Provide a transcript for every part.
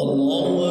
الله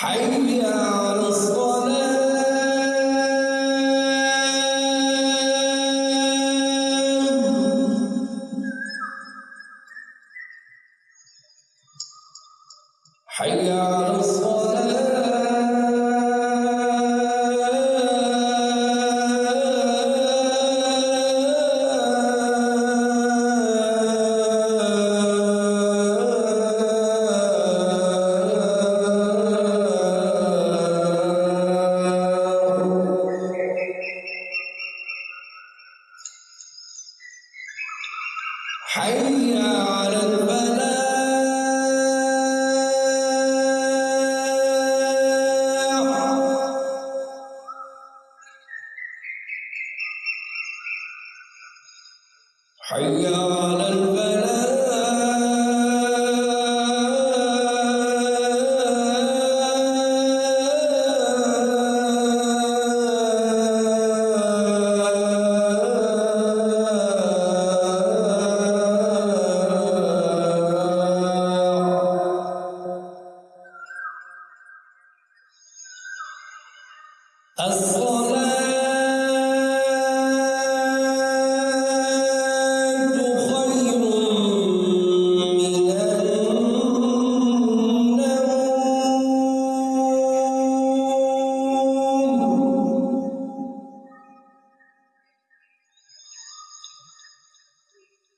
حي على الصلاة. حي على الفلاح